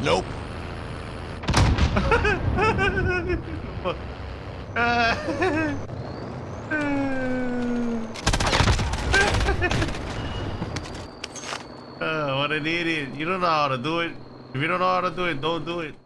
Nope. Uh, what an idiot. You don't know how to do it. If you don't know how to do it, don't do it.